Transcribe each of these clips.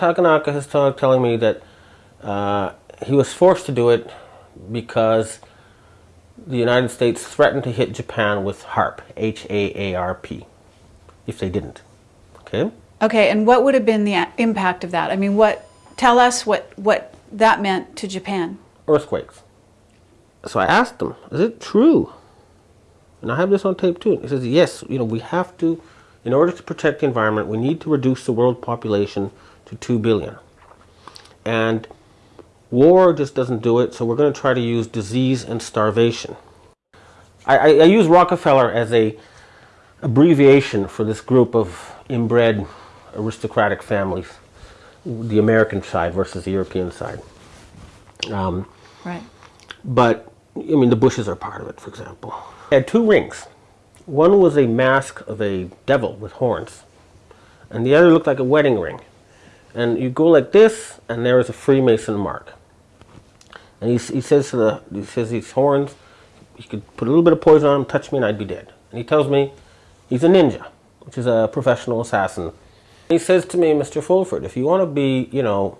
Takenaka has started telling me that uh, he was forced to do it because the United States threatened to hit Japan with HAARP, H-A-A-R-P, if they didn't. Okay? Okay, and what would have been the impact of that? I mean, what? Tell us what what that meant to Japan. Earthquakes. So I asked him, is it true? And I have this on tape too. He says, yes, you know, we have to, in order to protect the environment, we need to reduce the world population to 2 billion. And war just doesn't do it, so we're going to try to use disease and starvation. I, I, I use Rockefeller as a abbreviation for this group of inbred aristocratic families, the American side versus the European side. Um, right. But, I mean, the Bushes are part of it, for example. Had two rings. One was a mask of a devil with horns, and the other looked like a wedding ring. And you go like this, and there is a Freemason mark. And he, he says to the, he says these horns, he could put a little bit of poison on them, touch me, and I'd be dead. And he tells me he's a ninja, which is a professional assassin. He says to me, Mr. Fulford, if you want to be, you know,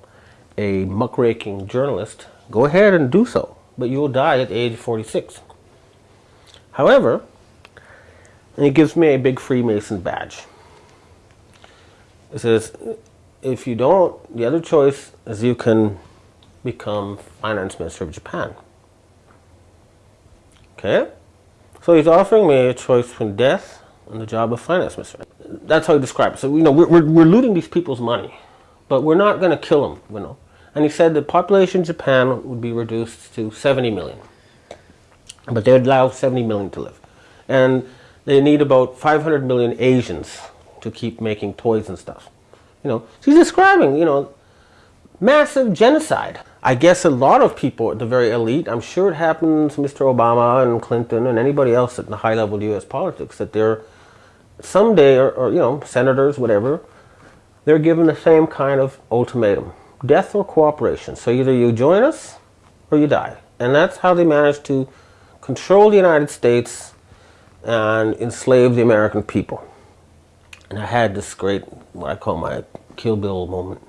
a muckraking journalist, go ahead and do so, but you will die at age 46. However, and he gives me a big Freemason badge. It says, if you don't, the other choice is you can become finance minister of Japan. Okay? So he's offering me a choice between death and the job of finance minister. That's how he describes it. So, you know, we're, we're, we're looting these people's money, but we're not going to kill them, you know. And he said the population in Japan would be reduced to 70 million. But they would allow 70 million to live. And they need about 500 million Asians to keep making toys and stuff. You know, so he's describing, you know, massive genocide. I guess a lot of people at the very elite, I'm sure it happens Mr. Obama and Clinton and anybody else at the high level U.S. politics, that they're someday, or, or, you know, senators, whatever, they're given the same kind of ultimatum. Death or cooperation. So either you join us or you die. And that's how they managed to control the United States and enslave the American people. And I had this great, what I call my Kill Bill moment.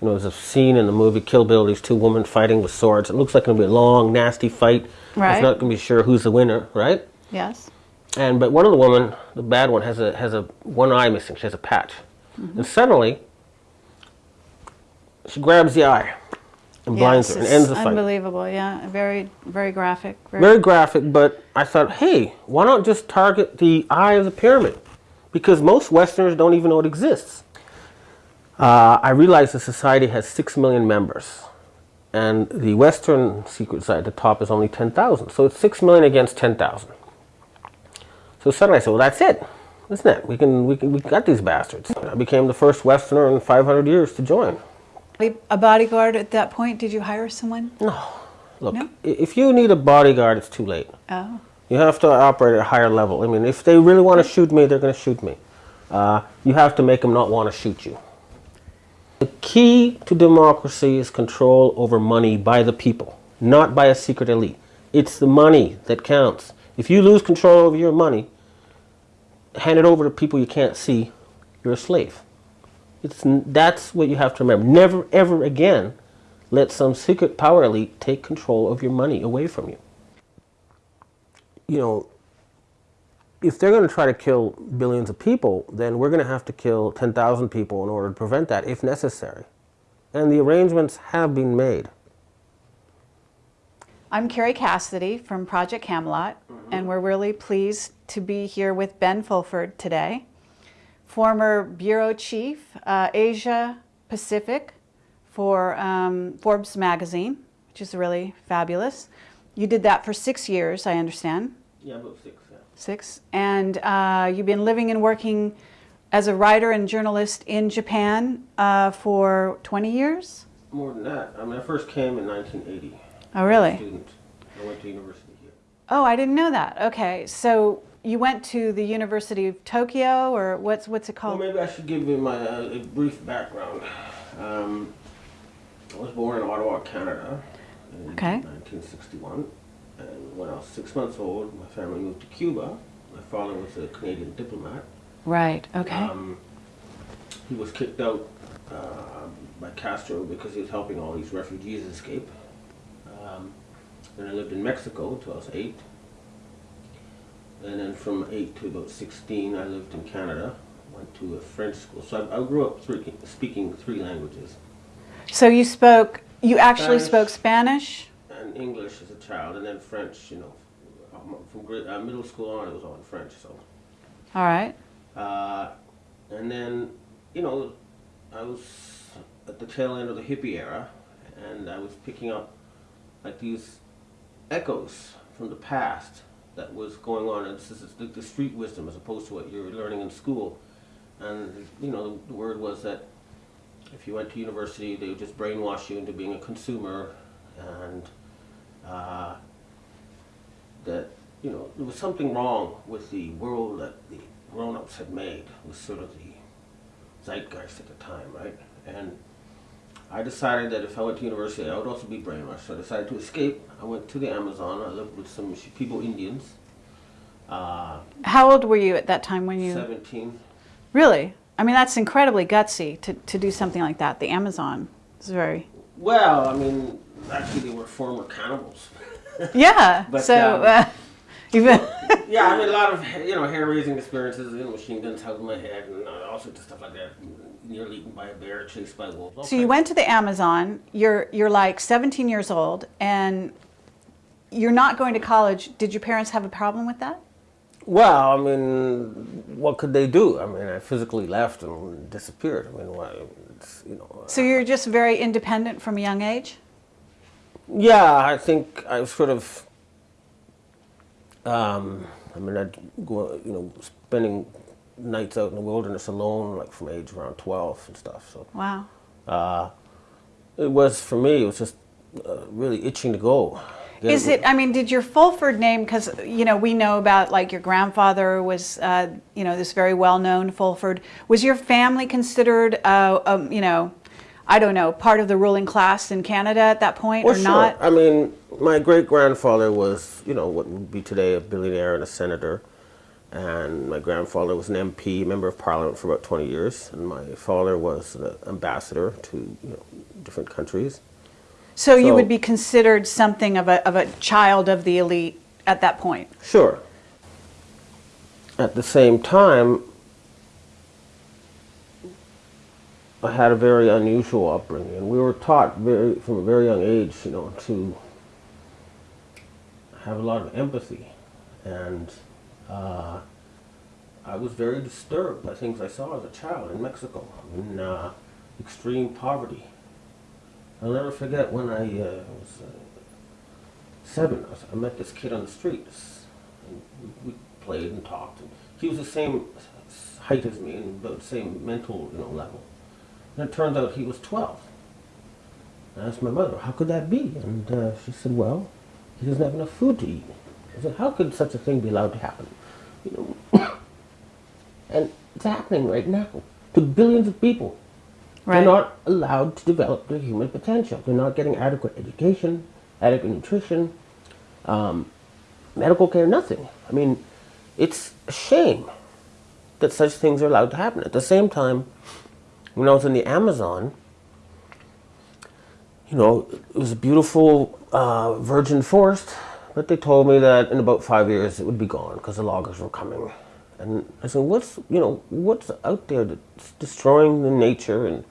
You know, there's a scene in the movie Kill Bill, these two women fighting with swords. It looks like to be a long, nasty fight. Right. It's not going to be sure who's the winner, right? Yes. And but one of the women, the bad one, has a has a one eye missing. She has a patch, mm -hmm. and suddenly she grabs the eye and blinds yes, her and ends the fight. Unbelievable, yeah. Very, very graphic. Very, very graphic, but I thought, hey, why not just target the eye of the pyramid? Because most Westerners don't even know it exists. Uh, I realize the society has 6 million members. And the Western secret society at the top is only 10,000. So it's 6 million against 10,000. So suddenly I said, well, that's it. Isn't it? We can, we can, we got these bastards. I became the first Westerner in 500 years to join. A bodyguard at that point, did you hire someone? No. Look, no? if you need a bodyguard, it's too late. Oh. You have to operate at a higher level. I mean, if they really want to shoot me, they're going to shoot me. Uh, you have to make them not want to shoot you. The key to democracy is control over money by the people, not by a secret elite. It's the money that counts. If you lose control over your money, hand it over to people you can't see, you're a slave. It's, that's what you have to remember. Never, ever again let some secret power elite take control of your money away from you. You know, if they're going to try to kill billions of people, then we're going to have to kill 10,000 people in order to prevent that, if necessary. And the arrangements have been made. I'm Kerry Cassidy from Project Camelot, mm -hmm. and we're really pleased to be here with Ben Fulford today former bureau chief, uh, Asia Pacific for um, Forbes magazine, which is really fabulous. You did that for six years, I understand. Yeah, about six. Yeah. Six. And uh, you've been living and working as a writer and journalist in Japan uh, for 20 years? More than that. I mean, I first came in 1980. Oh, really? student. I went to university here. Oh, I didn't know that. Okay. So you went to the University of Tokyo, or what's what's it called? Well, maybe I should give you my uh, brief background. Um, I was born in Ottawa, Canada, in okay. 1961, and when I was six months old, my family moved to Cuba. My father was a Canadian diplomat. Right. Okay. Um, he was kicked out uh, by Castro because he was helping all these refugees escape. Um, then I lived in Mexico until I was eight. And then from eight to about 16, I lived in Canada. Went to a French school. So I, I grew up three, speaking three languages So you spoke, you actually Spanish. spoke Spanish? and English as a child, and then French. You know, from uh, middle school on, it was all in French. So, All right. uh, and then you know, I was at the tail end of the hippie era, and I was picking up like these echoes from the past that was going on. And this is the, the street wisdom as opposed to what you're learning in school. And you know, the, the word was that if you went to university, they would just brainwash you into being a consumer, and uh, that you know there was something wrong with the world that the grown-ups had made. It was sort of the zeitgeist at the time, right? And I decided that if I went to university, I would also be brainwashed. So I decided to escape. I went to the Amazon. I lived with some people, Indians. Uh, How old were you at that time when you? 17. Really? I mean, that's incredibly gutsy to, to do something like that. The Amazon is very. Well, I mean, actually, they were former cannibals. Yeah. But, so, um, uh, even. yeah, I mean, a lot of you know hair-raising experiences. You know, machine guns held in my head, and uh, all sorts of stuff like that. Nearly eaten by a bear, chased by wolves. all so you went to the Amazon. You're you're like 17 years old, and you're not going to college. Did your parents have a problem with that? Well, I mean, what could they do? I mean, I physically left and disappeared. I mean, why? It's, you know. So you're just very independent from a young age. Yeah, I think I sort of. Um, I mean, I'd go, you know, spending nights out in the wilderness alone, like from age around twelve and stuff. So Wow. uh, it was for me. It was just uh, really itching to go. Is it? I mean, did your Fulford name? Because you know we know about like your grandfather was, uh, you know, this very well-known Fulford. Was your family considered, uh, um, you know, I don't know, part of the ruling class in Canada at that point, Well, or sure. not? I mean, my great grandfather was, you know, what would be today a billionaire and a senator. And my grandfather was an MP, member of parliament for about 20 years. And my father was an ambassador to you know, different countries. So you would be considered something of a of a child of the elite at that point. Sure. At the same time, I had a very unusual upbringing, we were taught very from a very young age, you know, to have a lot of empathy, and uh, I was very disturbed by things I saw as a child in Mexico, in uh, extreme poverty. I'll never forget when I uh, was. Uh, seven, I met this kid on the streets. And we, played and talked. And he was the same height as me and about the same mental you know, level. And it turns out he was 12. I asked my mother, how could that be? And uh, she said, well, he doesn't have enough food to eat. I said, how could such a thing be allowed to happen? You know, and it's happening right now to billions of people. Right. They're not allowed to develop their human potential. They're not getting adequate education, adequate nutrition, um, medical care, nothing. I mean, it's a shame that such things are allowed to happen. At the same time, when I was in the Amazon, you know, it was a beautiful uh, virgin forest, but they told me that in about five years it would be gone because the loggers were coming. And I said, what's, you know, what's out there that's destroying the nature and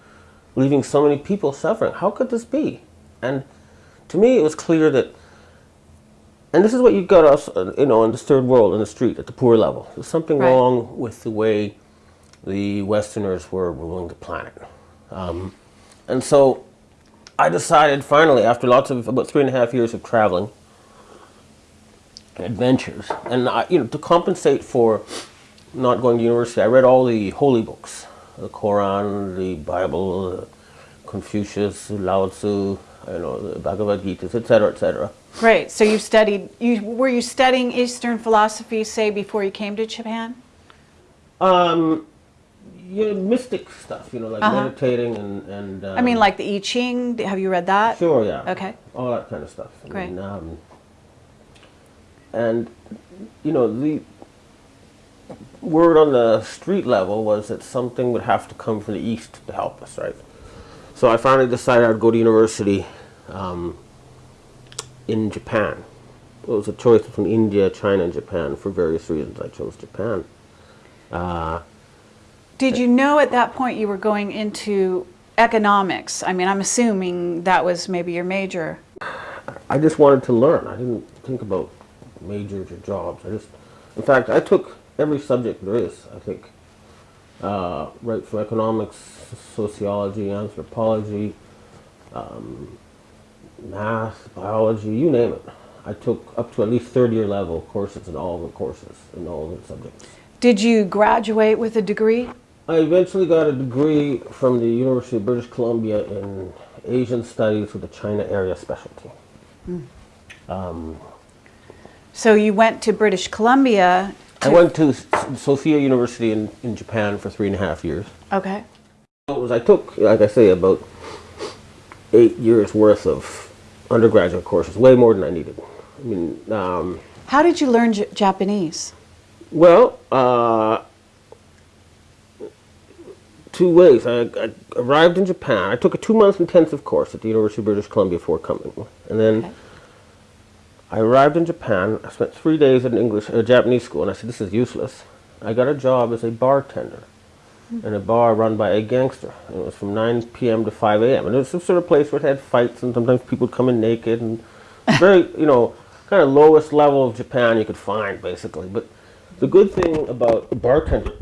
leaving so many people suffering? How could this be? And to me, it was clear that, and this is what you got us, uh, you know, in this third world, in the street, at the poor level. There's something Right. wrong with the way the Westerners were ruling the planet. Um, and so I decided finally, after lots of about three and a half years of traveling, adventures, and I, you know, to compensate for not going to university, I read all the holy books, the Quran, the Bible, uh, Confucius, Lao Tzu, you know, the Bhagavad Gita, etc., etc. Great. So you studied. You were you studying Eastern philosophy, say, before you came to Japan? Um, you know, mystic stuff, you know, like Uh-huh. meditating and and. Um, I mean, like the I Ching. Have you read that? Sure, yeah. Okay. All that kind of stuff. I Great. Mean, um, and you know the word on the street level was that something would have to come from the east to help us, right? So I finally decided I'd go to university um, in Japan. It was a choice between India, China, and Japan. For various reasons, I chose Japan. Did you know at that point you were going into economics? I mean, I'm assuming that was maybe your major. I just wanted to learn. I didn't think about majors or jobs. I just, in fact, I took every subject there is. I think, uh, right from economics, sociology, anthropology, um, math, biology, you name it. I took up to at least third year level courses in all the courses in all the subjects. Did you graduate with a degree? I eventually got a degree from the University of British Columbia in Asian Studies with a China area specialty. So you went to British Columbia. I went to Sophia University in, in Japan for three and a half years. Okay. It was I took, like I say, about eight years worth of undergraduate courses, way more than I needed. I mean, um, How did you learn J- Japanese? well, uh, two ways. I, I arrived in Japan. I took a two-month intensive course at the University of British Columbia before coming, and then Okay. I arrived in Japan. I spent three days at an English, uh, Japanese school, and I said, "This is useless." I got a job as a bartender in a bar run by a gangster. And it was from 9 p.m. to 5 a.m. And it was some sort of place where it had fights, and sometimes people would come in naked, and very, you know, kind of lowest level of Japan you could find, basically. But the good thing about a bartender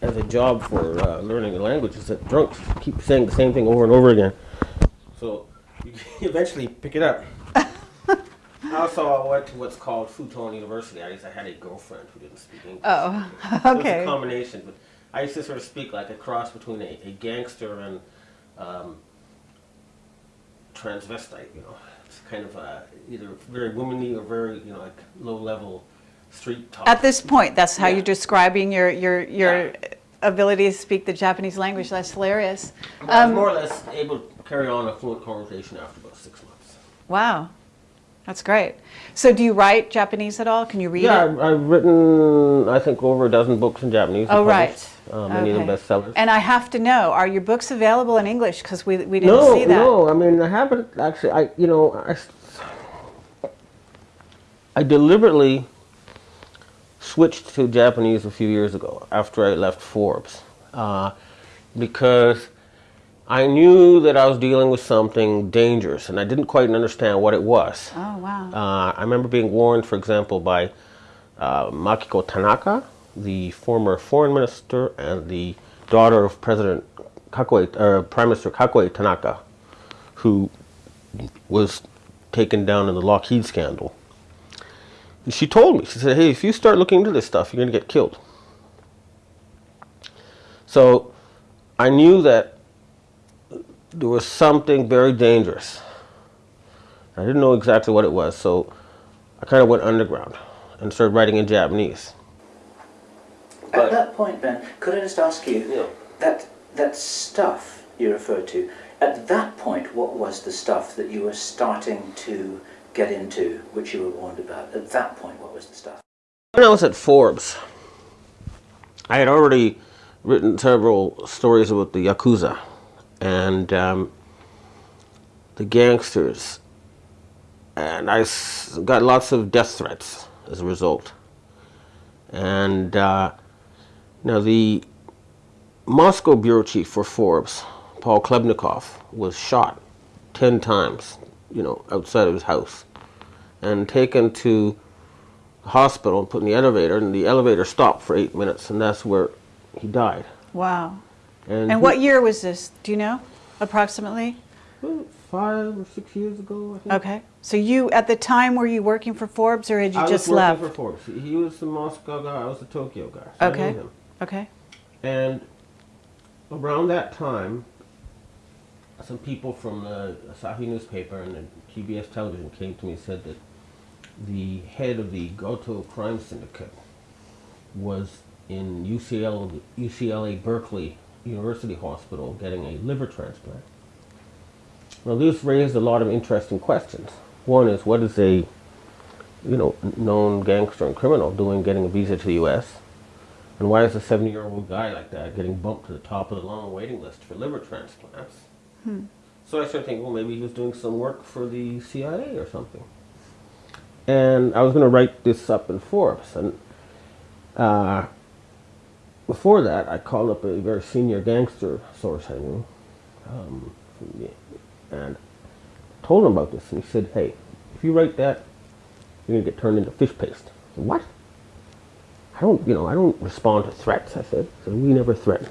as a job for uh, learning a language is that drunks keep saying the same thing over and over again. So you eventually pick it up. Also, I went to what's called Futon University. I used I had a girlfriend who didn't speak English. Oh, So It was a combination, but I used to sort of speak like a cross between a, a gangster and um, transvestite. You know, it's kind of uh, either very womanly or very you know like low level street talk. At this point, that's how Yeah. you're describing your your your Yeah. ability to speak the Japanese language. That's hilarious. But I was Um, more or less able to carry on a fluent conversation after about six months. wow, that's great. So, do you write Japanese at all? Can you read Yeah, it? I've, I've written I think over a dozen books in Japanese. Oh, right. Uh, many of them bestsellers. And I have to know: Are your books available in English? Because we we didn't no, see that. no. I mean, I haven't actually. I, you know, I, I deliberately switched to Japanese a few years ago after I left Forbes, uh, because I knew that I was dealing with something dangerous, and I didn't quite understand what it was. Oh wow. Uh, I remember being warned, for example, by uh, Makiko Tanaka, the former foreign minister and the daughter of President Kakuei, or Prime Minister Kakuei Tanaka, who was taken down in the Lockheed scandal. And she told me, she said, hey, if you start looking into this stuff, you're going to get killed. So I knew that there was something very dangerous. I didn't know exactly what it was, so I kind of went underground and started writing in Japanese. At that point, Ben, could I just ask you Yeah. that that stuff you referred to? At that point, what was the stuff that you were starting to get into, which you were warned about? At that point, what was the stuff? When I was at Forbes, I had already written several stories about the Yakuza and um, the gangsters, and I got lots of death threats as a result. And uh, now the Moscow bureau chief for Forbes, Paul Klebnikov, was shot 10 times, you know, outside of his house and taken to the hospital and put in the elevator, and the elevator stopped for eight minutes, and that's where he died. wow. And, And what year was this? Do you know, approximately? Five or six years ago, I think. Okay. So you, at the time, were you working for Forbes, or had you I just was left? working for Forbes. He- was the Moscow guy, I was the Tokyo guy. so I Okay. Okay. And around that time, some people from the Asahi newspaper and the TBS television came to me and said that the head of the Goto crime syndicate was in UCL, UCLA Berkeley University Hospital getting a liver transplant. Well, this raised a lot of interesting questions. One is, what is a you know, known gangster and criminal doing getting a visa to the U.S.? And why is a 70-year-old guy like that getting bumped to the top of the long waiting list for liver transplants? So I started thinking, well, maybe he was doing some work for the CIA or something. And I was going to write this up in Forbes. And uh, before that, I called up a very senior gangster source I knew, um, and told him about this. And he said, "Hey, if you write that, you're gonna get turned into fish paste." Said, what? I don't, you know, I don't respond to threats. I said, I said we never threaten.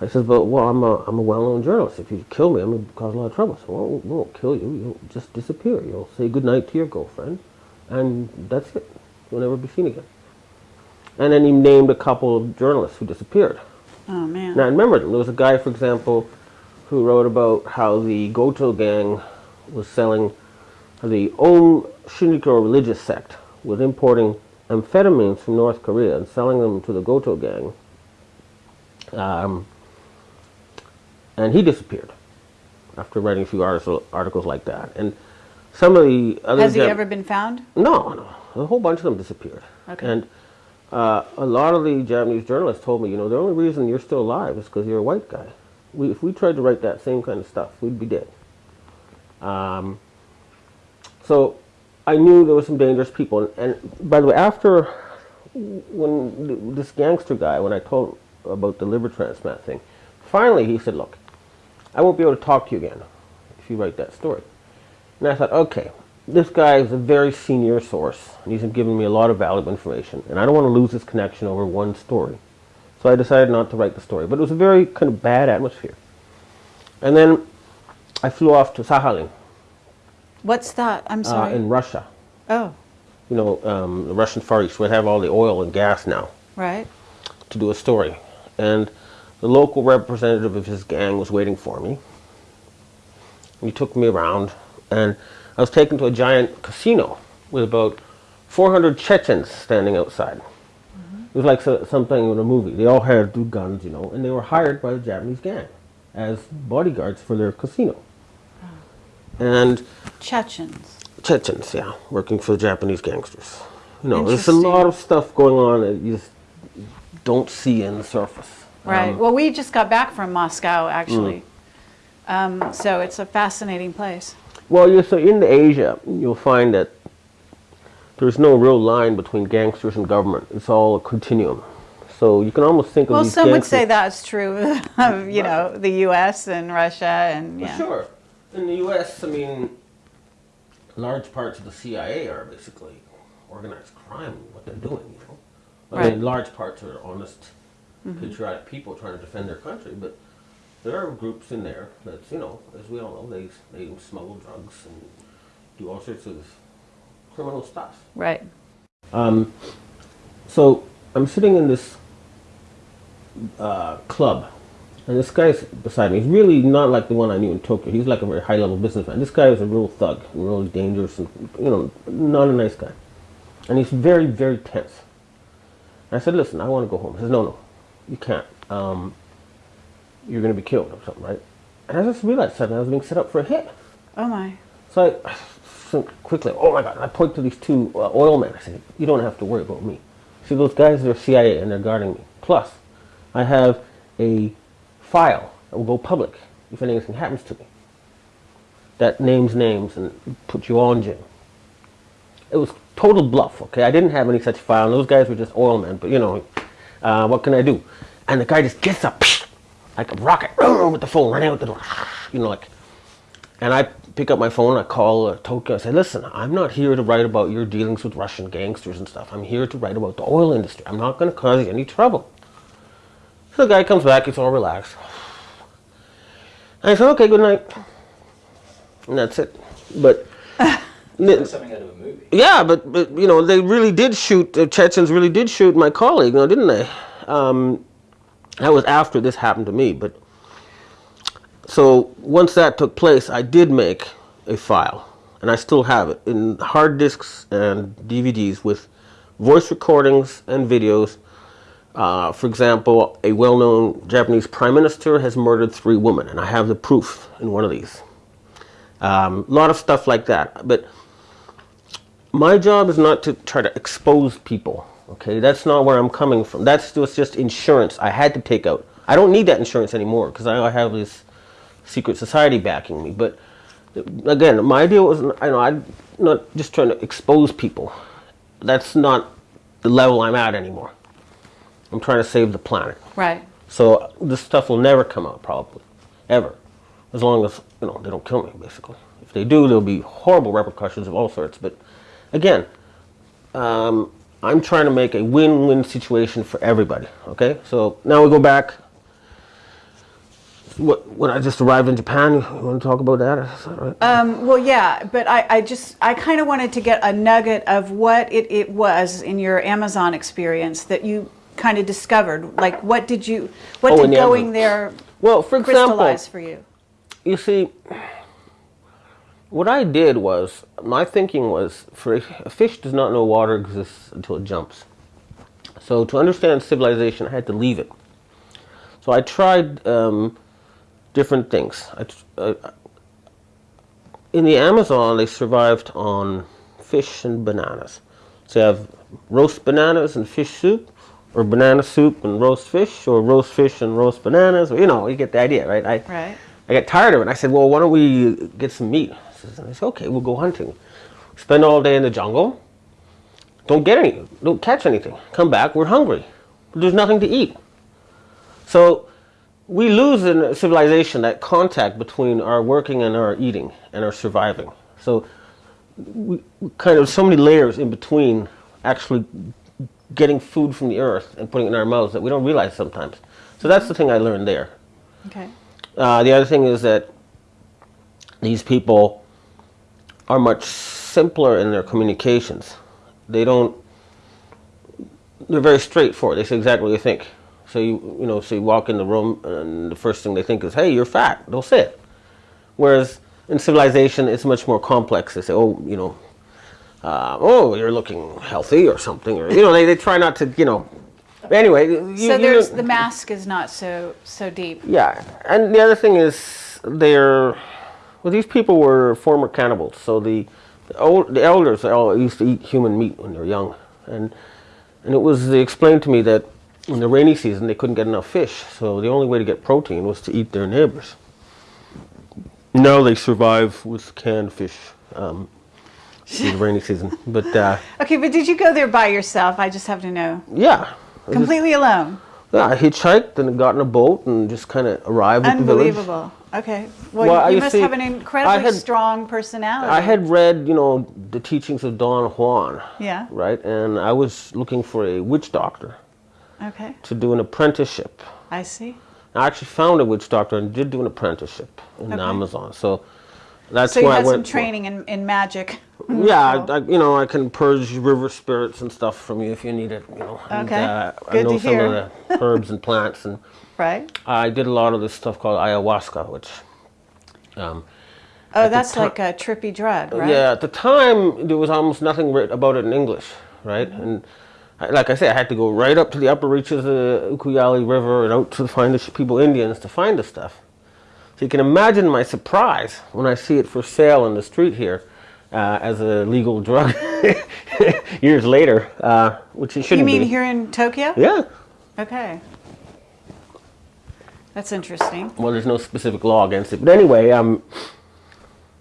I said, but well, I'm a, I'm a well-known journalist. If you kill me, I'm gonna cause a lot of trouble. So well, we won't kill you. You'll just disappear. You'll say goodnight to your girlfriend, and that's it. You'll never be seen again. And then he named a couple of journalists who disappeared. Oh, man. Now I remember them. There was a guy, for example, who wrote about how the Goto gang was selling, the Aum Shinrikyo religious sect was importing amphetamines from North Korea and selling them to the Goto gang. Um, and he disappeared after writing a few articles, articles like that. And some of the other Has he ever been found? no, no. A whole bunch of them disappeared. Okay. And uh, a lot of the Japanese journalists told me, you know, the only reason you're still alive is because you're a white guy. We, if we tried to write that same kind of stuff, we'd be dead. Um, so I knew there were some dangerous people. And, and by the way, after when this gangster guy, when I told about the liver transplant thing, finally he said, look, I won't be able to talk to you again if you write that story. And I thought, okay, this guy is a very senior source, and he's given me a lot of valuable information, and I don't want to lose this connection over one story. So I decided not to write the story, but it was a very kind of bad atmosphere. And then I flew off to Sakhalin What's that? I'm uh, sorry. in Russia. oh, You know, um, the Russian Far East, they have all the oil and gas now, right. to do a story. And the local representative of his gang was waiting for me. He took me around, and I was taken to a giant casino with about 400 Chechens standing outside. It was like so, something in a movie. They all had guns, you know, and they were hired by the Japanese gang as bodyguards for their casino. And Chechens. Chechens, yeah, working for the Japanese gangsters. You know, there's a lot of stuff going on that you just don't see in the surface. Right. Um, well, we just got back from Moscow, actually. Mm. Um, so it's a fascinating place. Well, you so in Asia, you'll find that there's no real line between gangsters and government. It's all a continuum. So you can almost think Well, of these some would say that's true of, you know, the U.S. and Russia and, yeah. Sure. In the U.S., I mean, large parts of the CIA are basically organized crime. What they're doing, you know. I Right. mean, large parts are honest, mm-hmm. patriotic people trying to defend their country, but there are groups in there that, you know, as we all know, they they smuggle drugs and do all sorts of criminal stuff. Right. Um, so I'm sitting in this uh, club, and this guy's beside me. He's really not like the one I knew in Tokyo. He's like a very high-level businessman. This guy is a real thug, and really dangerous, and you know, not a nice guy. And he's very, very tense. I said, "Listen, I want to go home." He says, "No, no, you can't. Um, you're going to be killed or something, right?" And I just realized suddenly I was being set up for a hit. Oh, my. So I so quickly, oh my God, I point to these two uh, oil men. I said, you don't have to worry about me. See, those guys are CIA and they're guarding me. Plus, I have a file that will go public if anything happens to me. That names names and puts you on jail. It was total bluff, okay? I didn't have any such file. And those guys were just oil men, but you know, uh, what can I do? And the guy just gets up like a rocket with the phone running out the door. You know, like and I pick up my phone, I call uh, Tokyo, I say, listen, I'm not here to write about your dealings with Russian gangsters and stuff. I'm here to write about the oil industry. I'm not going to cause you any trouble. So the guy comes back, he's all relaxed. And I said, okay, good night. And that's it. But, something out of a movie. yeah, but, but you know, they really did shoot, the Chechens really did shoot my colleague, now, didn't they? Um, that was after this happened to me, but so once that took place, I did make a file, and I still have it in hard disks and DVDs with voice recordings and videos. Uh, for example, a well-known Japanese prime minister has murdered three women, and I have the proof in one of these. Um, a lot of stuff like that, but my job is not to try to expose people. Okay, that's not where I'm coming from. That's just just insurance I had to take out. I don't need that insurance anymore because I have this secret society backing me. But again, my idea was I know I'm not just trying to expose people. That's not the level I'm at anymore. I'm trying to save the planet. Right. So this stuff will never come out probably, ever, as long as you know they don't kill me. Basically, if they do, there'll be horrible repercussions of all sorts. But again, um, I'm trying to make a win-win situation for everybody. Okay, so now we go back. What when I just arrived in Japan, you want to talk about that? Right? Um, well, yeah, but I, I just, I kind of wanted to get a nugget of what it, it was in your Amazon experience that you kind of discovered. Like, what did you, what Oh, did the going Amazon. there well, for example, crystallize for you? you see, what I did was, my thinking was, for a, fish does not know water exists until it jumps. So to understand civilization, I had to leave it. So I tried um, different things. I, uh, in the Amazon, they survived on fish and bananas. So you have roast bananas and fish soup, or banana soup and roast fish, or roast fish and roast bananas. Or, you know, you get the idea, right? I, Right. I got tired of it. I said, well, why don't we get some meat? I said, okay, we'll go hunting. Spend all day in the jungle. Don't get any, don't catch anything. Come back, we're hungry. There's nothing to eat. So we lose in civilization that contact between our working and our eating and our surviving. So we, we kind of so many layers in between actually getting food from the earth and putting it in our mouths that we don't realize sometimes. So that's the thing I learned there. Okay. Uh, the other thing is that these people are much simpler in their communications. They don't. They're very straightforward. They say exactly what you think. So you you know, so you walk in the room and the first thing they think is, "Hey, you're fat." They'll say it. Whereas in civilization, it's much more complex. They say, "Oh, you know, uh, oh, you're looking healthy or something," or you know, they, they try not to, you know. Anyway, you, So you- there's, the mask is not so, so deep. yeah, and the other thing is they're well. These people were former cannibals, so the the, old, the elders all used to eat human meat when they were young, and and it was they explained to me that in the rainy season they couldn't get enough fish, so the only way to get protein was to eat their neighbors. Now they survive with canned fish um, in the rainy season, but uh, Okay, but did you go there by yourself? I just have to know. yeah. I just- Completely alone. Yeah, I hitchhiked and got in a boat and just kind of arrived at the village. Unbelievable. Okay. Well, Well, you you must see, have an incredibly had- strong personality. I had read, you know, the teachings of Don Juan, Yeah. right? And I was looking for a witch doctor Okay. to do an apprenticeship. I see. I actually found a witch doctor and did do an apprenticeship in Okay. Amazon. So that's So you had I some training in, in magic. Yeah, I, I, you know, I can purge river spirits and stuff from you if you need it. You know, and, Okay. uh, I Good know to some hear. of the herbs and plants, and Right? I did a lot of this stuff called ayahuasca, which. Um, Oh, that's like a trippy drug, right? Yeah, at the time there was almost nothing written about it in English, right? And I, like I said, I had to go right up to the upper reaches of the Ucayali River and out to find the people Indians to find the stuff. So you can imagine my surprise when I see it for sale in the street here uh, as a legal drug years later, uh, which it shouldn't You mean be. here in Tokyo? Yeah. Okay. That's interesting. Well, there's no specific law against it, but anyway, um,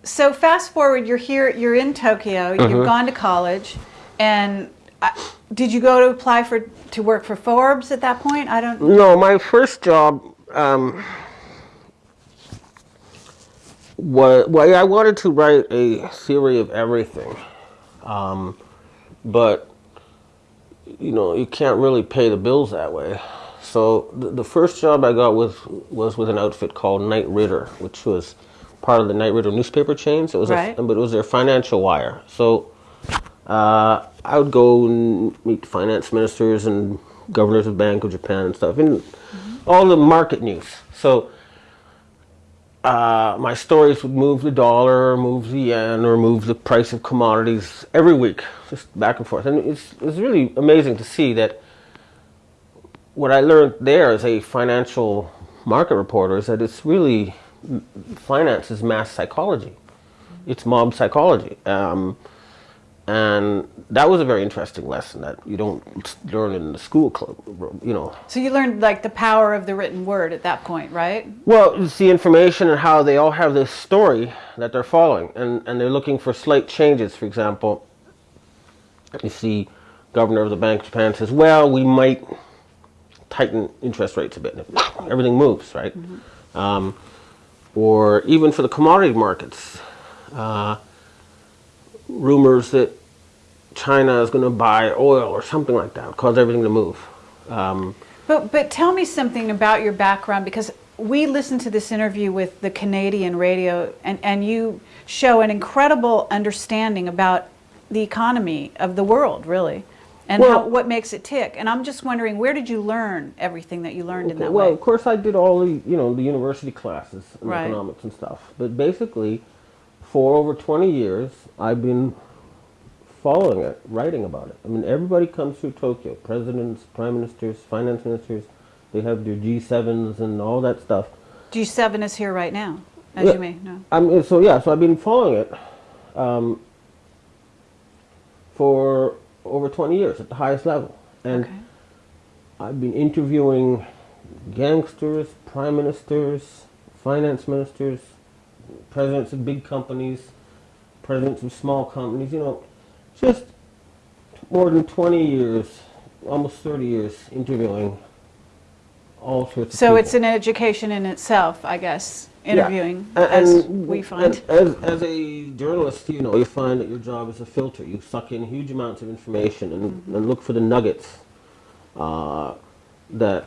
So fast forward, you're here, you're in Tokyo, Mm-hmm. you've gone to college, and uh, did you go to apply for to work for Forbes at that point? I don't. No, my first job um, was well, I wanted to write a theory of everything, um, but you know you can't really pay the bills that way. So the, the first job I got was was with an outfit called Knight Ridder, which was part of the Knight Ridder newspaper chain. So it was, Right. a, but it was their financial wire. So uh, I would go and meet finance ministers and governors of Bank of Japan and stuff, and all the market news. So uh, my stories would move the dollar, or move the yen, or move the price of commodities every week, just back and forth. And it's, it's really amazing to see that what I learned there as a financial market reporter is that it's really finance is mass psychology. It's mob psychology. Um, And that was a very interesting lesson that you don't learn in the school club, you know. So you learned like the power of the written word at that point, right? Well, it's the information and how they all have this story that they're following, and, and they're looking for slight changes. For example, you see governor of the Bank of Japan says, well, we might tighten interest rates a bit. Everything moves, right? Um, or even for the commodity markets, uh, rumors that China is going to buy oil or something like that cause everything to move. Um, But, but tell me something about your background because we listened to this interview with the Canadian radio and, and you show an incredible understanding about the economy of the world, really, and how, what makes it tick. And I'm just wondering, where did you learn everything that you learned in that well, way? Well, of course, I did all the you know the university classes in Right. economics and stuff. But basically, for over 20 years, I've been following it, writing about it. I mean, everybody comes through Tokyo. Presidents, prime ministers, finance ministers. They have their G7s and all that stuff. G7 is here right now, as Yeah. you may know. I mean, so yeah, so I've been following it um, for over 20 years at the highest level, and Okay. I've been interviewing gangsters, prime ministers, finance ministers, presidents of big companies, presidents of small companies. You know, just more than 20 years, almost 30 years interviewing all sorts of So it's an education in itself, I guess, interviewing, Yeah. A- as and- we find. as, as a journalist, you know, you find that your job is a filter. You suck in huge amounts of information and, Mm-hmm. and look for the nuggets uh, that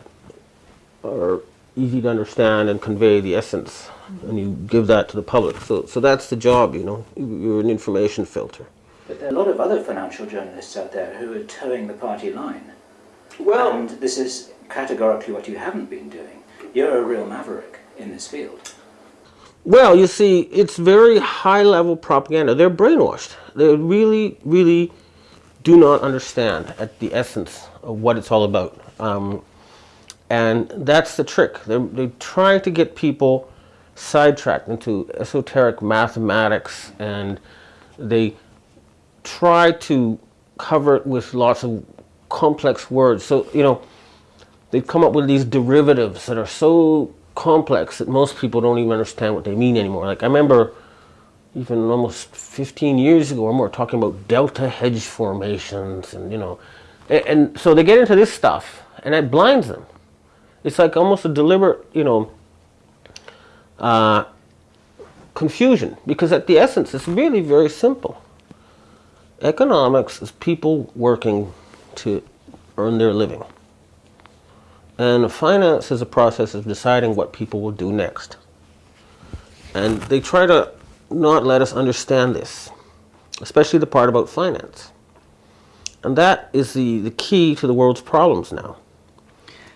are easy to understand and convey the essence, Mm-hmm. and you give that to the public. So, so that's the job, you know. You're an information filter. But there are a lot of other financial journalists out there who are toeing the party line. Well, and this is categorically what you haven't been doing. You're a real maverick in this field. Well, you see, it's very high level propaganda. They're brainwashed. They really, really do not understand at the essence of what it's all about. Um, and that's the trick. They're, they try to get people sidetracked into esoteric mathematics and they try to cover it with lots of complex words. So, you know, they've come up with these derivatives that are so complex that most people don't even understand what they mean anymore. Like I remember even almost 15 years ago or more talking about delta hedge formations and you know and, and so they get into this stuff and it blinds them. It's like almost a deliberate, you know, uh, confusion because at the essence it's really very simple. Economics is people working to earn their living. And finance is a process of deciding what people will do next. And they try to not let us understand this, especially the part about finance. And that is the, the key to the world's problems now.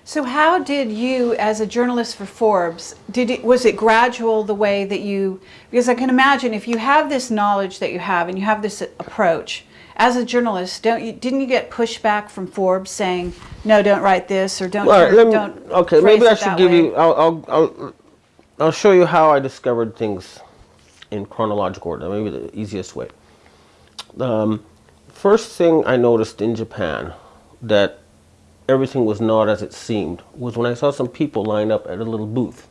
So how did you, as a journalist for Forbes, did it, was it gradual the way that you? Because I can imagine if you have this knowledge that you have and you have this approach, as a journalist, don't you? Didn't you get pushback from Forbes saying, "No, don't write this," or "Don't, right, let me, don't"? okay, maybe I should give way? you, I'll, I'll, I'll, I'll show you how I discovered things in chronological order, maybe the easiest way. Um, first thing I noticed in Japan that everything was not as it seemed was when I saw some people line up at a little booth.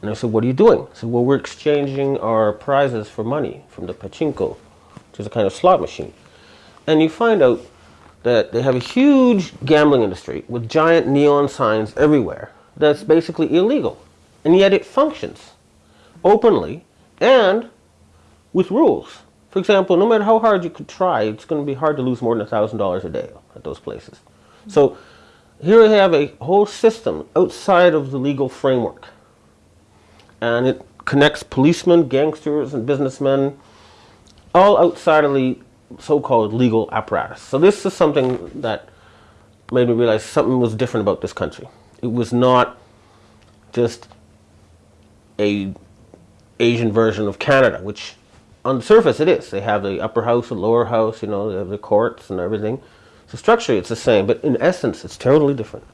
And I said, what are you doing? I said, well, we're exchanging our prizes for money from the pachinko, which is a kind of slot machine. And you find out that they have a huge gambling industry with giant neon signs everywhere that's basically illegal. And yet it functions openly and with rules. For example, no matter how hard you could try, it's going to be hard to lose more than $1,000 a day at those places. So here we have a whole system outside of the legal framework. And it connects policemen, gangsters, and businessmen all outside of the so-called legal apparatus. So this is something that made me realize something was different about this country. It was not just a Asian version of Canada, which on the surface it is. They have the upper house the lower house, you know, they have the courts and everything. So structurally it's the same, but in essence it's totally different.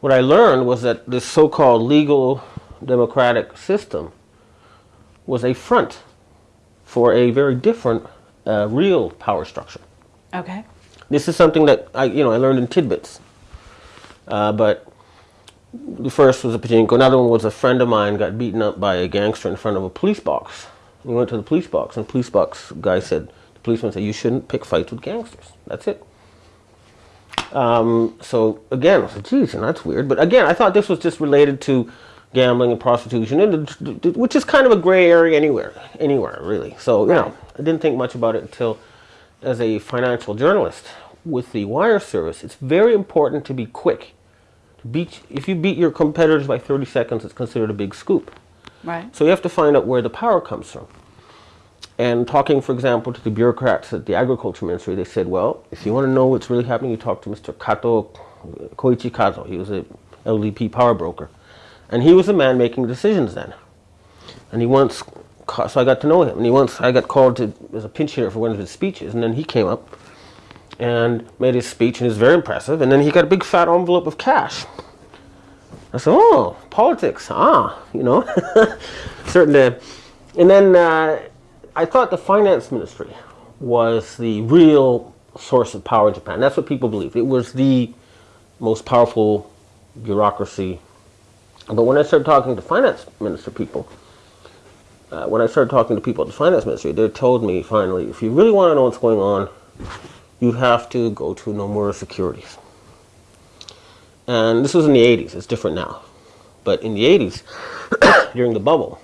What I learned was that this so-called legal democratic system was a front for a very different a real power structure. Okay. This is something that I, you know, I learned in tidbits. Uh, but the first was a pachinko. Another one was a friend of mine got beaten up by a gangster in front of a police box. He went to the police box, and the police box guy said, the policeman said, you shouldn't pick fights with gangsters. That's it. Um, so again, I said, geez, and that's weird. But again, I thought this was just related to gambling and prostitution, and which is kind of a gray area anywhere, anywhere really. So you know, I didn't think much about it until, as a financial journalist with the wire service, it's very important to be quick. To beat, if you beat your competitors by 30 seconds, it's considered a big scoop. Right. So you have to find out where the power comes from. And talking, for example, to the bureaucrats at the agriculture ministry, they said, well, if you want to know what's really happening, you talk to Mr. Kato, Koichi Kato. He was a LDP power broker. And he was the man making decisions then. And he once, so I got to know him. And he once, I got called to, as a pinch hitter for one of his speeches. And then he came up and made his speech, and it was very impressive. And then he got a big fat envelope of cash. I said, oh, politics, ah, you know, certain. Uh, and then uh, I thought the finance ministry was the real source of power in Japan. That's what people believed. It was the most powerful bureaucracy. But when I started talking to finance minister people, uh, when I started talking to people at the finance ministry, they told me finally, if you really want to know what's going on, you have to go to Nomura Securities. And this was in the 80s. It's different now. But in the 80s, during the bubble,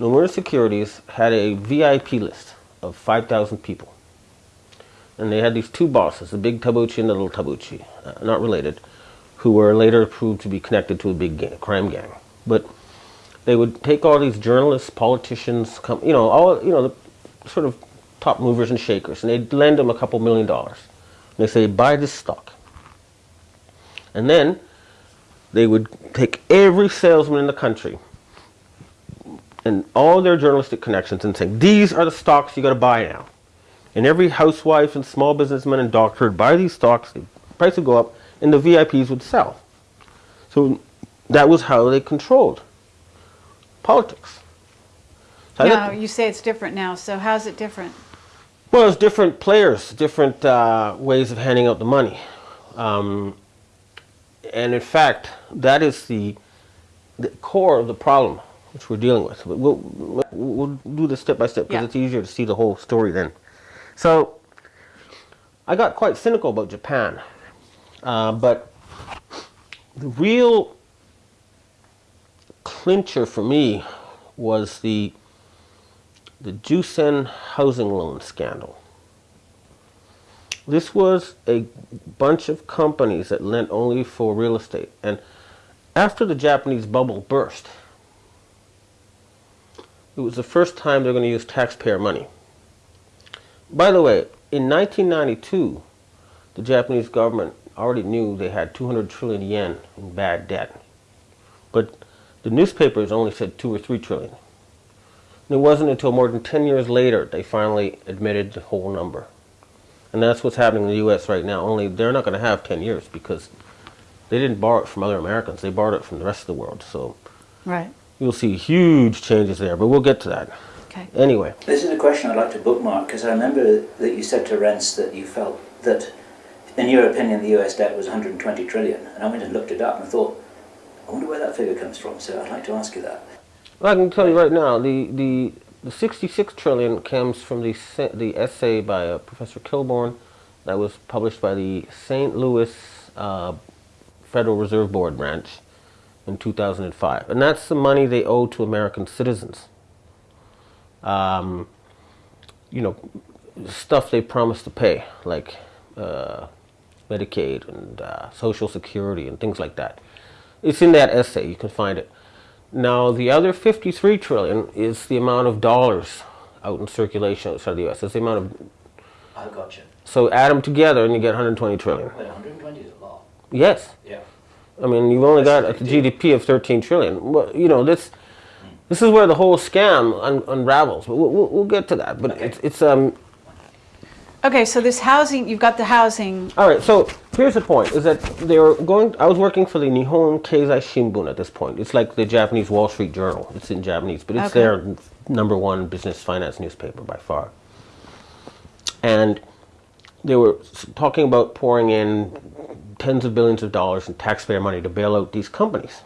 Nomura Securities had a VIP list of 5,000 people. And they had these two bosses, the big Tabuchi and the little Tabuchi, uh, not related, who were later proved to be connected to a big gang, crime gang. But they would take all these journalists, politicians, you know, all you know, the sort of top movers and shakers, and they'd lend them a couple million dollars. And they say, buy this stock. And then they would take every salesman in the country and all their journalistic connections and saying, these are the stocks you got to buy now. And every housewife and small businessman and doctor would buy these stocks, the price would go up, and the VIPs would sell. So that was how they controlled politics. So think- you say it's different now, so how's it different? well, it's different players, different uh, ways of handing out the money. Um, and in fact, that is the, the core of the problem which we're dealing with. But We'll, we'll, do this step by step because Yeah. it's easier to see the whole story then. So I got quite cynical about Japan. Uh, but the real clincher for me was the the Jusen housing loan scandal. This was a bunch of companies that lent only for real estate. And after the Japanese bubble burst, it was the first time they're going to use taxpayer money. By the way, in 1992, the Japanese government already knew they had 200 trillion yen in bad debt. But the newspapers only said 2 or 3 trillion. And it wasn't until more than 10 years later they finally admitted the whole number. And that's what's happening in the US right now. Only they're not going to have 10 years because they didn't borrow it from other Americans. They borrowed it from the rest of the world. So Right. You'll see huge changes there, but we'll get to that. Okay. Anyway, This is a question I'd like to bookmark because I remember that you said to Rense that you felt that, in your opinion, the US debt was 120 trillion. And I went and looked it up and thought, I wonder where that figure comes from. So I'd like to ask you that. well, I can tell you right now, the, the, the 66 trillion comes from the, the essay by uh, Professor Kilborn that was published by the St. Louis uh, Federal Reserve Board branch in 2005. And that's the money they owe to American citizens. Um, you know, stuff they promised to pay, like uh, Medicaid and uh, Social Security and things like that. It's in that essay, you can find it. Now, the other 53 trillion is the amount of dollars out in circulation outside the US. It's the amount of, I got you. so add them together and you get 120 trillion. Well, 120 is a lot. Yes. Yeah. I mean, you've only got a a GDP of 13 trillion. Well, you know, this this is where the whole scam un- unravels. But we'll, we'll, we'll get to that. But Okay. it's, it's um. Okay, so this housing, you've got the housing. All right. So here's the point: is that they were going. I was working for the Nihon Keizai Shimbun at this point. It's like the Japanese Wall Street Journal. It's in Japanese, but it's Okay. their number one business finance newspaper by far. and they were talking about pouring in tens of billions of dollars in taxpayer money to bail out these companies.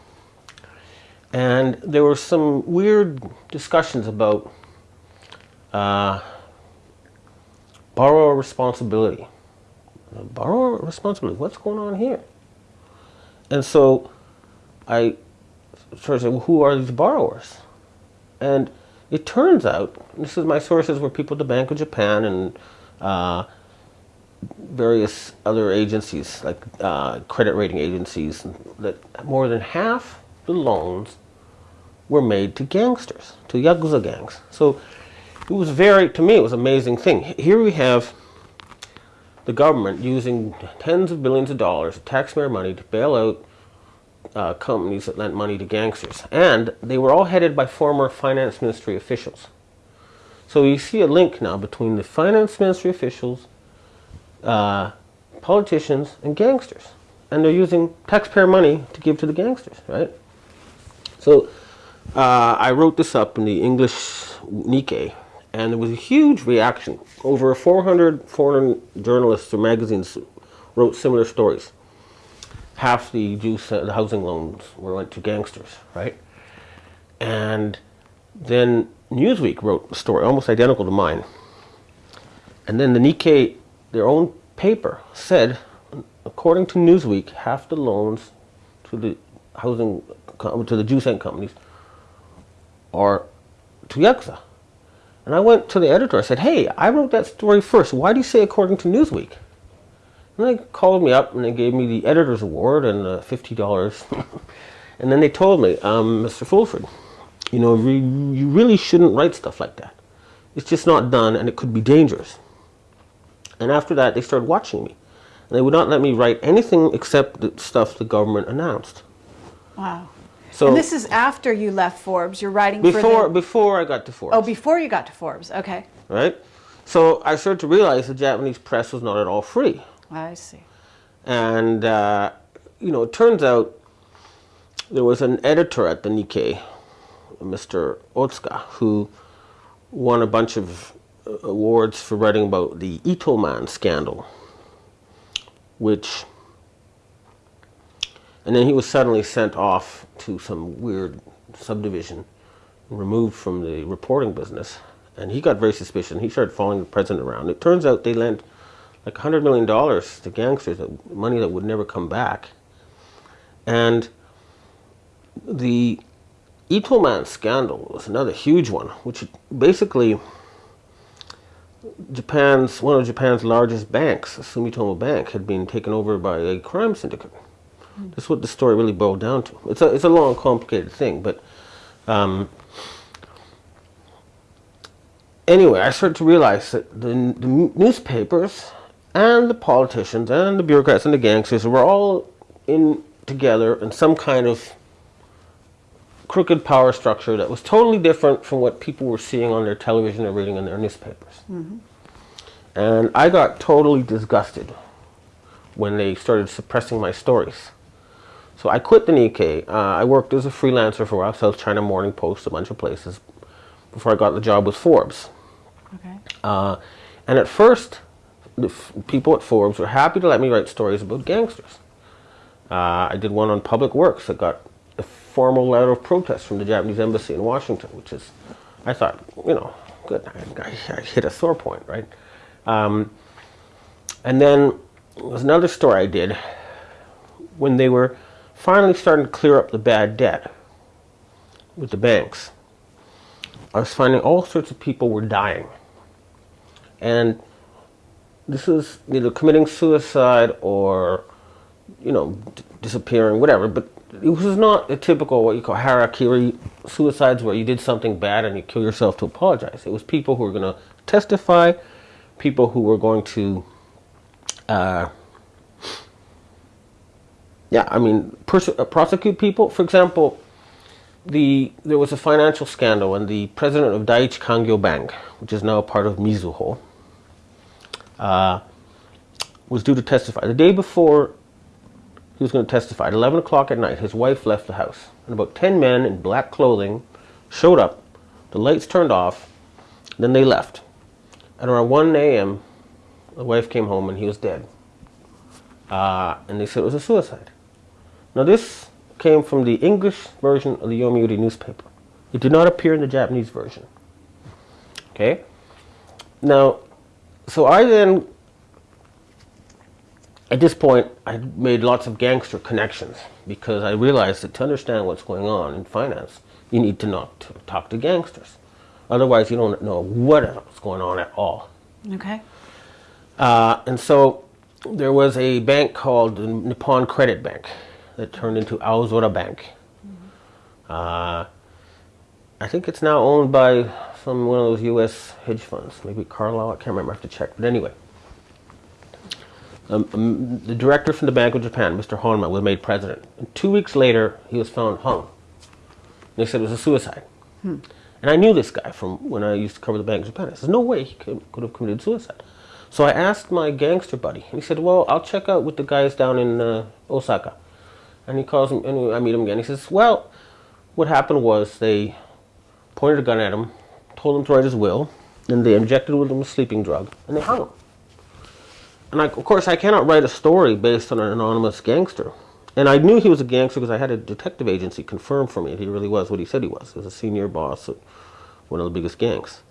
And there were some weird discussions about uh, borrower responsibility. Borrower responsibility, what's going on here? And so I started saying, well, who are these borrowers? And it turns out, this is my sources were people at the Bank of Japan and uh, various other agencies, like uh, credit rating agencies, that more than half the loans were made to gangsters, to Yakuza gangs. So it was very, to me, it was an amazing thing. Here we have the government using tens of billions of dollars of taxpayer money to bail out uh, companies that lent money to gangsters. And they were all headed by former finance ministry officials. So you see a link now between the finance ministry officials, uh, politicians, and gangsters. And they're using taxpayer money to give to the gangsters, right? So uh, I wrote this up in the English Nikkei, and there was a huge reaction. Over 400 foreign journalists or magazines wrote similar stories. Half the juice, uh, the housing loans were went to gangsters, right? And then Newsweek wrote a story almost identical to mine. And then the Nikkei, their own paper, said, according to Newsweek, half the loans to the housing to the Jusen companies are to Yakuza. And I went to the editor. I said, "Hey, I wrote that story first. Why do you say according to Newsweek?" And they called me up and they gave me the editor's award and uh, fifty dollars. and then they told me, um, "Mr. Fulford, you know, re- you really shouldn't write stuff like that. It's just not done, and it could be dangerous." And after that, they started watching me. And they would not let me write anything except the stuff the government announced. Wow. So and this is after you left Forbes. You're writing before for the, before I got to Forbes. Oh, before you got to Forbes. Okay. right? So I started to realize the Japanese press was not at all free. I see. And, uh, you know, it turns out there was an editor at the Nikkei, Mr. Otsuka, who won a bunch of awards for writing about the Itoman scandal, which, and then he was suddenly sent off to some weird subdivision, removed from the reporting business, and he got very suspicious. He started following the president around. It turns out they lent like $100 million to gangsters, money that would never come back. And the Itoman scandal was another huge one, which basically Japan's one of Japan's largest banks, Sumitomo Bank, had been taken over by a crime syndicate. That's what the story really boiled down to. It's a it's a long, complicated thing, but um, anyway, I started to realize that the, the newspapers and the politicians and the bureaucrats and the gangsters were all in together in some kind of crooked power structure that was totally different from what people were seeing on their television or reading in their newspapers. And I got totally disgusted when they started suppressing my stories. So I quit the Nikkei. Uh, I worked as a freelancer for a while, South China Morning Post, a bunch of places, before I got the job with Forbes. Okay. Uh, and at first, the f- people at Forbes were happy to let me write stories about gangsters. Uh, I did one on public works that got formal letter of protest from the Japanese embassy in Washington, which is, I thought, you know, good. I, I, hit a sore point, right? Um, and then there was another story I did when they were finally starting to clear up the bad debt with the banks. I was finding all sorts of people were dying. And this is either committing suicide or, you know, disappearing, whatever. But it was not a typical what you call harakiri suicides where you did something bad and you kill yourself to apologize. It was people who were going to testify, people who were going to, uh, yeah, I mean, uh, prosecute people. For example, the there was a financial scandal and the president of Daiichi Kangyo Bank, which is now part of Mizuho, uh, was due to testify. The day before he was going to testify, at 11 o'clock at night, his wife left the house. And about 10 men in black clothing showed up. The lights turned off. Then they left. At around 1 a.m., The wife came home and he was dead. Uh, and they said it was a suicide. Now this came from the English version of the Yomiuri newspaper. It did not appear in the Japanese version. Okay? Now, so I then, at this point, I made lots of gangster connections because I realized that to understand what's going on in finance, you need to not to talk to gangsters. Otherwise, you don't know what is going on at all. Okay. Uh, and so there was a bank called the Nippon Credit Bank that turned into Aozora Bank. Uh, I think it's now owned by some one of those U.S. hedge funds, maybe Carlyle. I can't remember. I have to check. But anyway, um, um, the director from the Bank of Japan, Mr. Honma, was made president. And two weeks later, he was found hung. They said it was a suicide. And I knew this guy from when I used to cover the Bank of Japan. I said, no way he could, could have committed suicide. So I asked my gangster buddy, and he said, well, I'll check out with the guys down in uh, Osaka. And he calls him, and I meet him again. He says, well, what happened was they pointed a gun at him, told him to write his will, and they injected him with a sleeping drug, and they hung him. And I, of course, I cannot write a story based on an anonymous gangster. And I knew he was a gangster because I had a detective agency confirm for me that he really was what he said he was. He was a senior boss of one of the biggest gangs.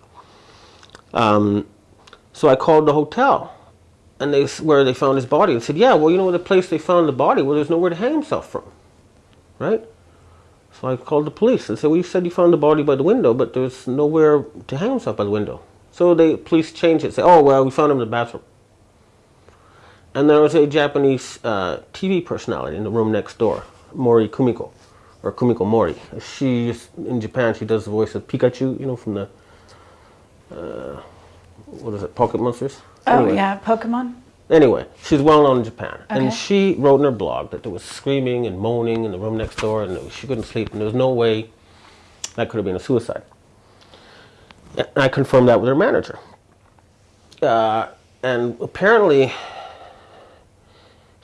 Um, so I called the hotel, and they where they found his body, and said, "Yeah, well, you know the place they found the body, well, there's nowhere to hang himself from, right?" So I called the police and said, "Well, you said you found the body by the window, but there's nowhere to hang himself by the window." So the police changed it. Say, "Oh, well, we found him in the bathroom." And there was a Japanese uh, TV personality in the room next door, Mori Kumiko, or Kumiko Mori. She in Japan she does the voice of Pikachu, you know, from the uh, what is it, Pocket Monsters? Oh, Anyway. yeah, Pokemon? Anyway, she's well known in Japan, Okay. and she wrote in her blog that there was screaming and moaning in the room next door, and that she couldn't sleep, and there was no way that could have been a suicide. And I confirmed that with her manager, uh, and apparently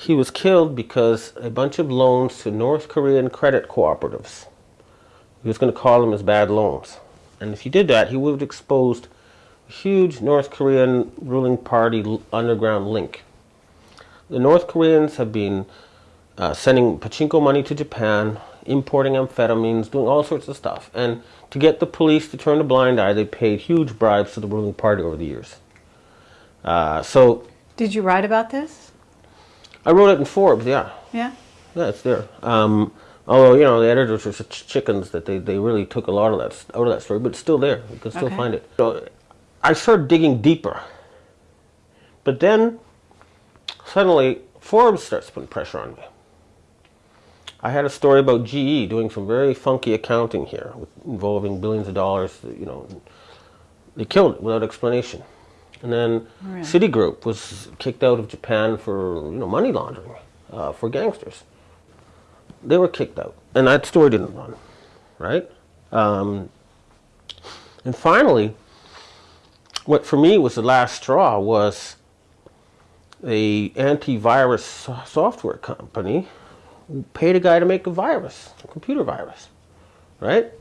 he was killed because a bunch of loans to North Korean credit cooperatives. He was going to call them as bad loans, and if he did that, he would have exposed a huge North Korean ruling party underground link. The North Koreans have been uh, sending pachinko money to Japan, importing amphetamines, doing all sorts of stuff. And to get the police to turn a blind eye, they paid huge bribes to the ruling party over the years. Uh, so Did you write about this? I wrote it in Forbes, yeah. Yeah? Yeah, it's there. Um, although, you know, the editors were such chickens that they, they really took a lot of that out of that story, but it's still there. You can still Okay. find it. So I started digging deeper. But then suddenly Forbes starts putting pressure on me. I had a story about GE doing some very funky accounting here with, involving billions of dollars, you know. They killed it without explanation. And then Really? Citigroup was kicked out of Japan for you know money laundering uh, for gangsters. They were kicked out, and that story didn't run, right? Um, and finally, what for me was the last straw was a antivirus software company paid a guy to make a virus, a computer virus, right?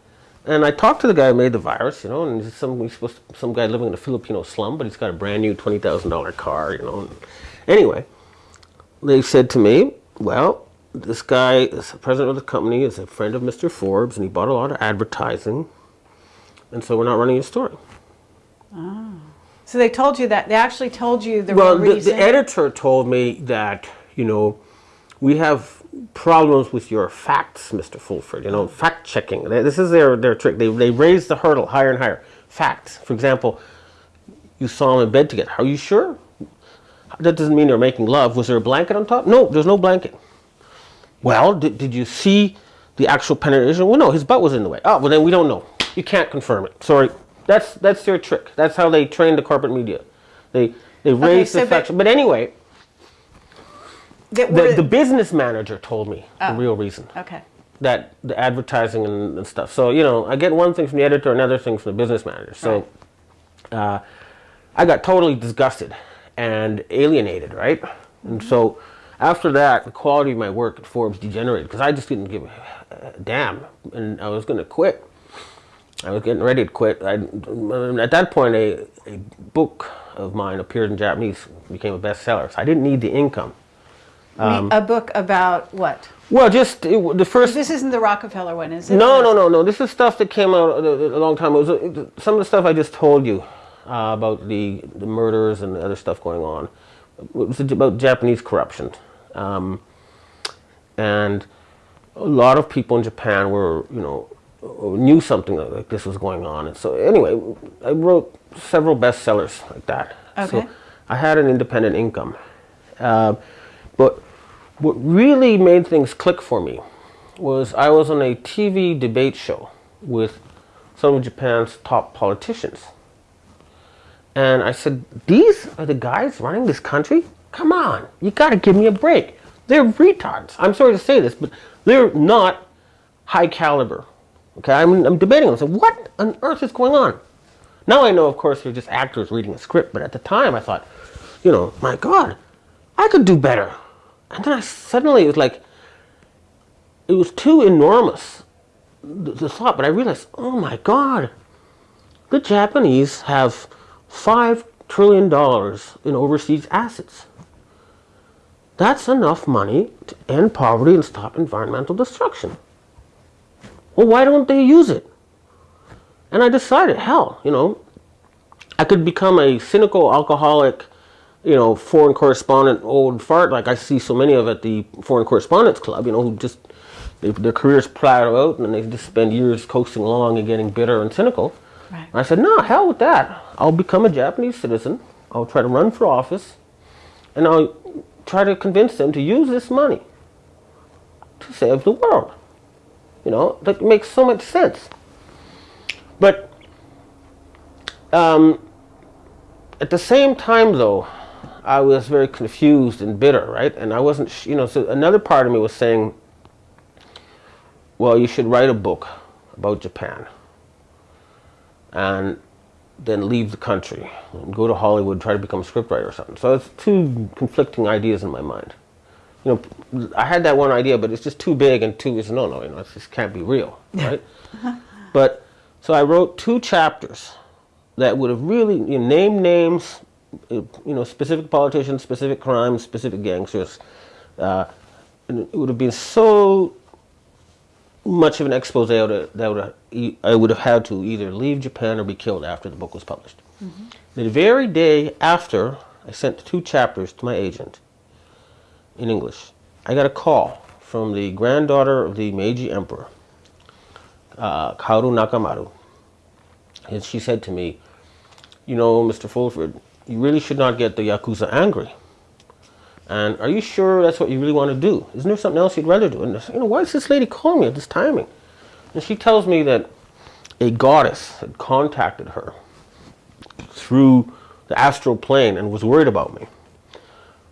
And I talked to the guy who made the virus, you know, and he's some he's supposed to, some guy living in a Filipino slum, but he's got a brand new twenty thousand dollar car, you know. And anyway, they said to me, "Well, this guy is the president of the company, is a friend of Mr. Forbes, and he bought a lot of advertising, and so we're not running his story." Ah. So they told you that. They actually told you the Well, the, the editor told me that you know we have problems with your facts, Mr. Fulford. You know, fact checking. This is their their trick. They they raise the hurdle higher and higher. Facts. For example, you saw them in bed together. Are you sure? That doesn't mean they're making love. Was there a blanket on top? No, there's no blanket. Well, did, did you see the actual penetration? Well, no, his butt was in the way. Oh, well, then we don't know. You can't confirm it. Sorry. That's that's their trick. That's how they train the corporate media. They they raise so the facts. But anyway, that the, the business manager told me Oh. the real reason okay. that the advertising and, and stuff. So you know, I get one thing from the editor, another thing from the business manager. So uh, I got totally disgusted and alienated, right? And so after that, the quality of my work at Forbes degenerated because I just didn't give a damn, and I was going to quit. I was getting ready to quit. I, at that point, a, a book of mine appeared in Japanese, became a bestseller. So I didn't need the income. Mean, a book about what? Well, just it, the first. This isn't the Rockefeller one, is it? No, no, no, no. This is stuff that came out a, a long time. It was uh, some of the stuff I just told you uh, about the the murders and the other stuff going on. It was about Japanese corruption, um, and a lot of people in Japan were, you know, knew something like this was going on. And so anyway, I wrote several bestsellers like that. Okay. So I had an independent income. Uh, but what really made things click for me was I was on a TV debate show with some of Japan's top politicians. And I said, these are the guys running this country? Come on, you gotta give me a break. They're retards. I'm sorry to say this, but they're not high caliber. Okay, I'm, I'm debating them. So what on earth is going on? Now I know, of course, they're just actors reading a script, but at the time I thought, you know, my God, I could do better. And then I suddenly, it was like, it was too enormous, the, the thought, but I realized, oh my God, the Japanese have $5 trillion in overseas assets. That's enough money to end poverty and stop environmental destruction. Well, why don't they use it? And I decided, hell, you know, I could become a cynical alcoholic, you know, foreign correspondent old fart like I see so many of at the Foreign Correspondents Club, you know, who just, they, their careers plateau out and they just spend years coasting along and getting bitter and cynical. Right. And I said, no, hell with that. I'll become a Japanese citizen. I'll try to run for office and I'll try to convince them to use this money to save the world. You know, that makes so much sense. But um, at the same time, though, I was very confused and bitter, right? And I wasn't, you know, so another part of me was saying, well, you should write a book about Japan and then leave the country and go to Hollywood, try to become a scriptwriter or something. So it's two conflicting ideas in my mind. You know, I had that one idea, but it's just too big and too, it's no, no, you know, it just can't be real, right? but, so I wrote two chapters that would have really you know, named names, you know, specific politicians, specific crimes, specific gangsters. Uh, and it would have been so much of an expose I would, have, that would have, I would have had to either leave Japan or be killed after the book was published. The very day after I sent two chapters to my agent in English, I got a call from the granddaughter of the Meiji Emperor, uh, Kaoru Nakamaru. And she said to me, You know, Mr. Fulford, you really should not get the Yakuza angry. And are you sure that's what you really want to do? Isn't there something else you'd rather do? And I said, you know, why is this lady calling me at this timing? And she tells me that a goddess had contacted her through the astral plane and was worried about me.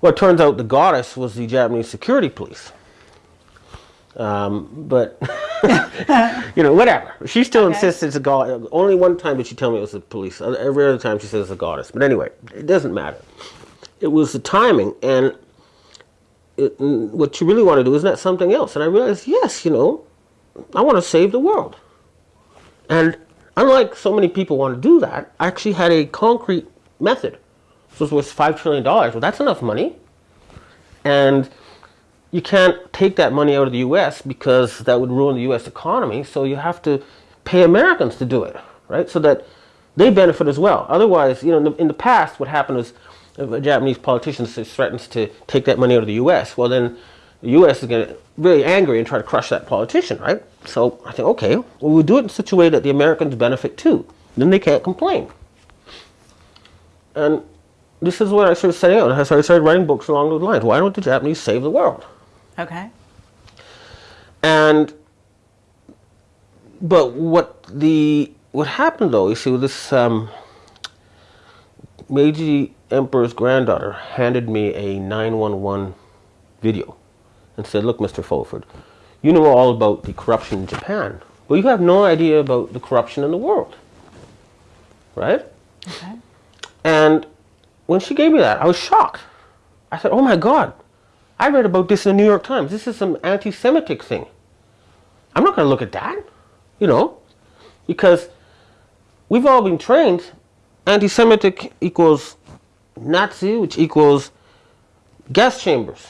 Well, it turns out the goddess was the Japanese security police. Um, but, you know, whatever. She still Okay. insists it's a god. Only one time did she tell me it was the police. Every other time she says it's a goddess. But anyway, it doesn't matter. It was the timing. And it, what you really want to do, isn't that something else? And I realized, yes, you know, I want to save the world. And unlike so many people want to do that, I actually had a concrete method. So it was $5 trillion. Well, that's enough money. And you can't take that money out of the US because that would ruin the US economy. So you have to pay Americans to do it, right? So that they benefit as well. Otherwise, you know, in the, in the past, what happened is if a Japanese politician threatens to take that money out of the US, well, then the US is going to really angry and try to crush that politician, right? So I think, okay, well, we'll do it in such a way that the Americans benefit too. Then they can't complain. And this is what I started. So I started writing books along those lines. Why don't the Japanese save the world? Okay. And but what the what happened though, you see, with this um, Meiji Emperor's granddaughter handed me a 911 video and said, "Look, Mr. Fulford, you know all about the corruption in Japan, but you have no idea about the corruption in the world, right?" Okay. And when she gave me that, I was shocked. I said, "Oh my God, I read about this in the New York Times. This is some anti-Semitic thing. I'm not going to look at that, you know, because we've all been trained anti-Semitic equals Nazi, which equals gas chambers,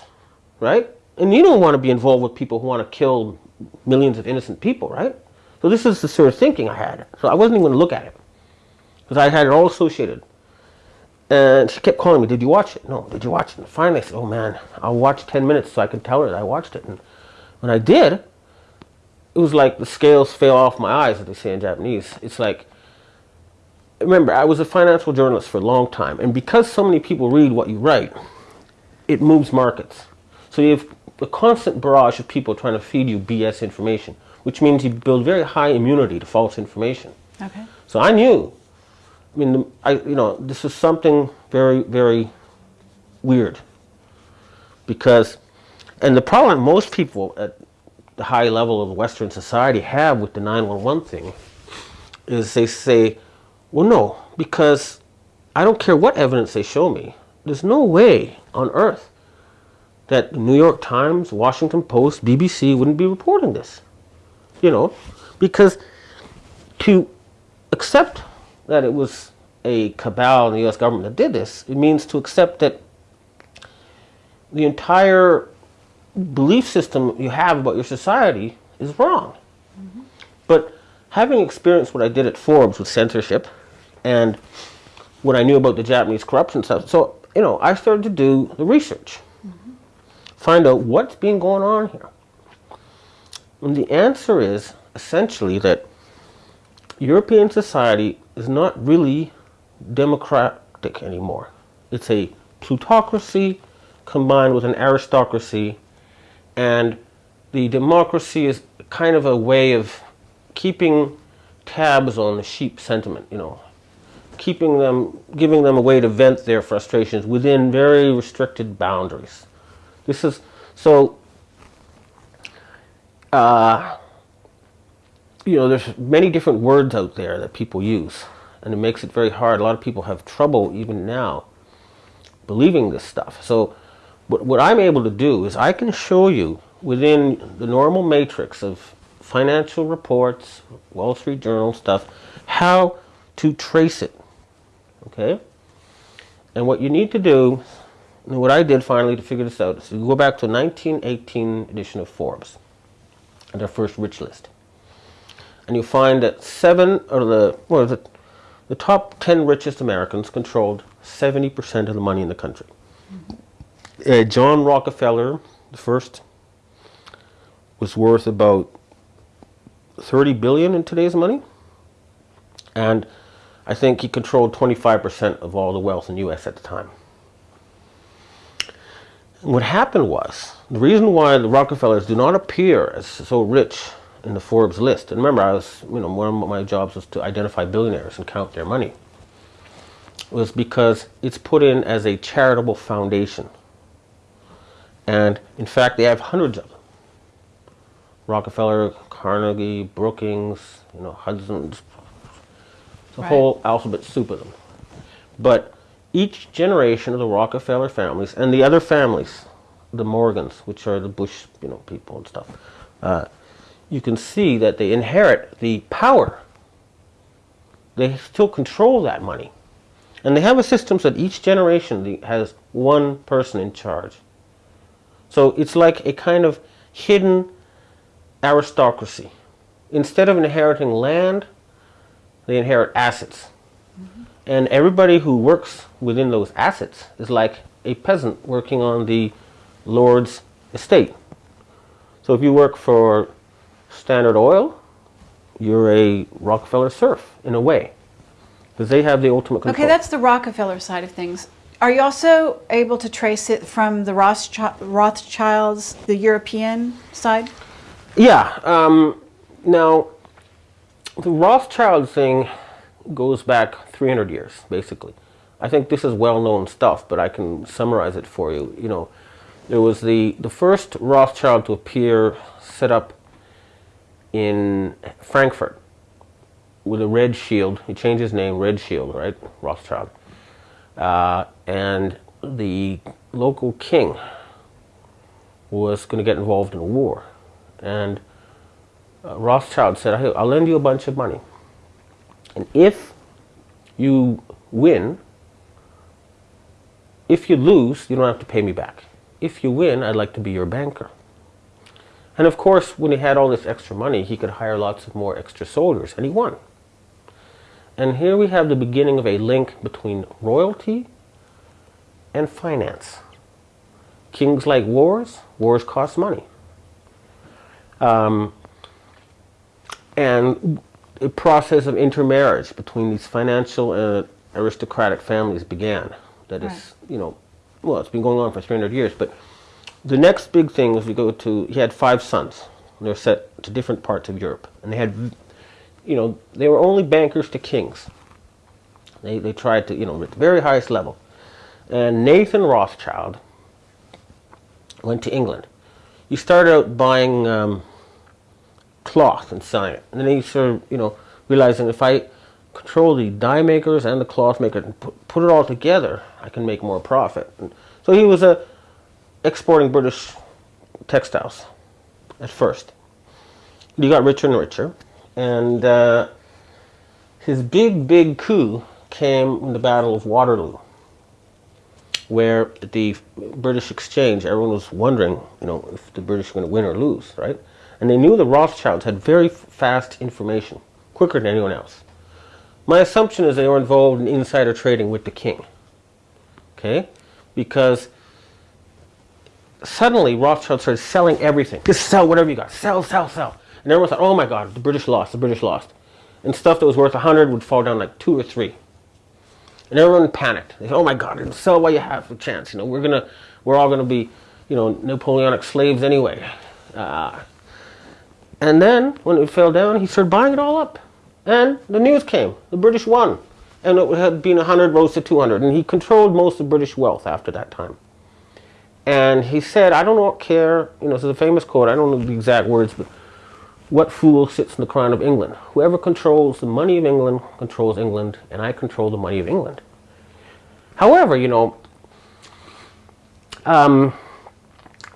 right? And you don't want to be involved with people who want to kill millions of innocent people, right? So this is the sort of thinking I had. So I wasn't even going to look at it because I had it all associated. And she kept calling me, did you watch it? No, did you watch it? And finally I said, oh man, I'll watch 10 minutes so I can tell her that I watched it. And when I did, it was like the scales fell off my eyes, as they say in Japanese. It's like, remember, I was a financial journalist for a long time. And because so many people read what you write, it moves markets. So you have a constant barrage of people trying to feed you BS information, which means you build very high immunity to false information. Okay. So I knew I mean, I, you know, this is something very, very weird. Because, and the problem most people at the high level of Western society have with the 911 thing is they say, well, no, because I don't care what evidence they show me. There's no way on earth that the New York Times, Washington Post, BBC wouldn't be reporting this. You know, because to accept that it was a cabal in the U.S. government that did this, it means to accept that the entire belief system you have about your society is wrong. Mm-hmm. But having experienced what I did at Forbes with censorship and what I knew about the Japanese corruption stuff, so, you know, I started to do the research, mm-hmm. find out what's been going on here. And the answer is essentially that European society is not really democratic anymore. It's a plutocracy combined with an aristocracy, and the democracy is kind of a way of keeping tabs on the sheep sentiment, you know, keeping them, giving them a way to vent their frustrations within very restricted boundaries. This is so. Uh, you know, there's many different words out there that people use, and it makes it very hard. A lot of people have trouble even now believing this stuff. So, what, what I'm able to do is I can show you within the normal matrix of financial reports, Wall Street Journal stuff, how to trace it. Okay? And what you need to do, and what I did finally to figure this out, is you go back to 1918 edition of Forbes, their first rich list and you find that seven of the well, the, the top 10 richest Americans controlled 70% of the money in the country. Uh, John Rockefeller, the first, was worth about 30 billion in today's money. And I think he controlled 25% of all the wealth in the US at the time. And what happened was, the reason why the Rockefellers do not appear as so rich in the Forbes list. And remember, I was, you know, one of my jobs was to identify billionaires and count their money. It Was because it's put in as a charitable foundation. And in fact, they have hundreds of them. Rockefeller, Carnegie, Brookings, you know, Hudson's, it's a Right. whole alphabet soup of them. But each generation of the Rockefeller families and the other families, the Morgans, which are the Bush, you know, people and stuff, uh, you can see that they inherit the power. They still control that money. And they have a system so that each generation has one person in charge. So it's like a kind of hidden aristocracy. Instead of inheriting land, they inherit assets. Mm-hmm. And everybody who works within those assets is like a peasant working on the Lord's estate. So if you work for Standard Oil, you're a Rockefeller serf in a way, because they have the ultimate control. Okay, that's the Rockefeller side of things. Are you also able to trace it from the Rothschi- Rothschilds, the European side? Yeah. Um, now, the Rothschild thing goes back 300 years, basically. I think this is well-known stuff, but I can summarize it for you. You know, there was the the first Rothschild to appear set up in Frankfurt with a red shield. He changed his name, Red Shield, right? Rothschild. Uh, and the local king was going to get involved in a war. And uh, Rothschild said, "Hey, I'll lend you a bunch of money. And if you win. If you lose, you don't have to pay me back. If you win, I'd like to be your banker. And of course, when he had all this extra money, he could hire lots of more extra soldiers, and he won. And here we have the beginning of a link between royalty and finance. Kings like wars, wars cost money. Um, and a process of intermarriage between these financial and aristocratic families began. That is, Right. you know, well, it's been going on for 300 years, but the next big thing is we go to, he had five sons. They're set to different parts of Europe. And they had, you know, they were only bankers to kings. They, they tried to, you know, at the very highest level. And Nathan Rothschild went to England. He started out buying um, cloth and selling it. And then he sort of, you know, realizing if I control the dye makers and the cloth makers and put, put it all together, I can make more profit. And so he was uh, exporting British textiles at first. He got richer and richer. And uh, his big, big coup came in the Battle of Waterloo, where the British exchange, everyone was wondering, you know, if the British were going to win or lose, right? And they knew the Rothschilds had very fast information, quicker than anyone else. My assumption is they were involved in insider trading with the king, okay? Because suddenly Rothschild started selling everything. Just sell whatever you got. Sell, sell, sell. And everyone thought, oh my God, the British lost, the British lost. And stuff that was worth 100 would fall down like two or three. And everyone panicked. They said, oh my God, sell while you have a chance. You know, we're gonna, we're all gonna be, you know, Napoleonic slaves anyway. Uh, and then when it fell down, he started buying it all up. And the news came. The British won. And it had been 100 rose to 200. And he controlled most of British wealth after that time. And he said, I don't care, you know, it's a famous quote, I don't know the exact words, but what fool sits in the crown of England? Whoever controls the money of England controls England, and I control the money of England. However, you know, um,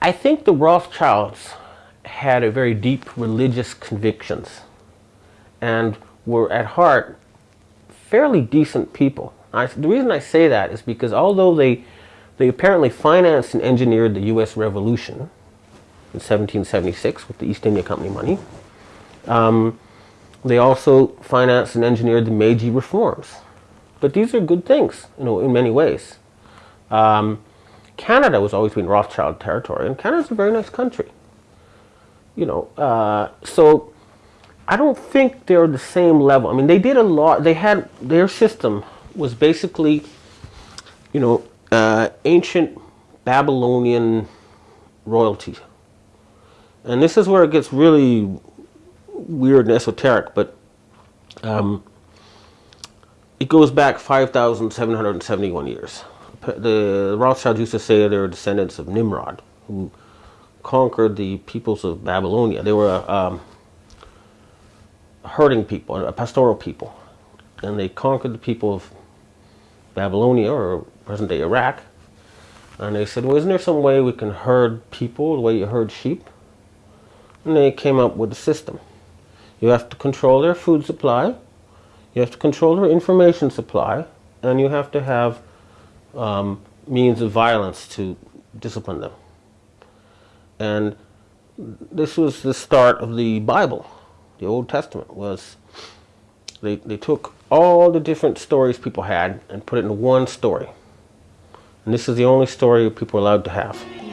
I think the Rothschilds had a very deep religious convictions and were at heart fairly decent people. I, the reason I say that is because although they they apparently financed and engineered the U.S. Revolution in 1776 with the East India Company money. Um, they also financed and engineered the Meiji reforms. But these are good things, you know, in many ways. Um, Canada was always been Rothschild territory, and Canada's a very nice country. You know, uh, so I don't think they're the same level. I mean, they did a lot. They had their system was basically, you know, uh, ancient Babylonian royalty. And this is where it gets really weird and esoteric, but um, it goes back 5,771 years. The Rothschilds used to say they're descendants of Nimrod, who conquered the peoples of Babylonia. They were a um, herding people, a pastoral people. And they conquered the people of Babylonia or present day Iraq. And they said, well, isn't there some way we can herd people the way you herd sheep? And they came up with a system. You have to control their food supply, you have to control their information supply, and you have to have um, means of violence to discipline them. And this was the start of the Bible. The Old Testament was they, they took all the different stories people had and put it in one story. And this is the only story people are allowed to have.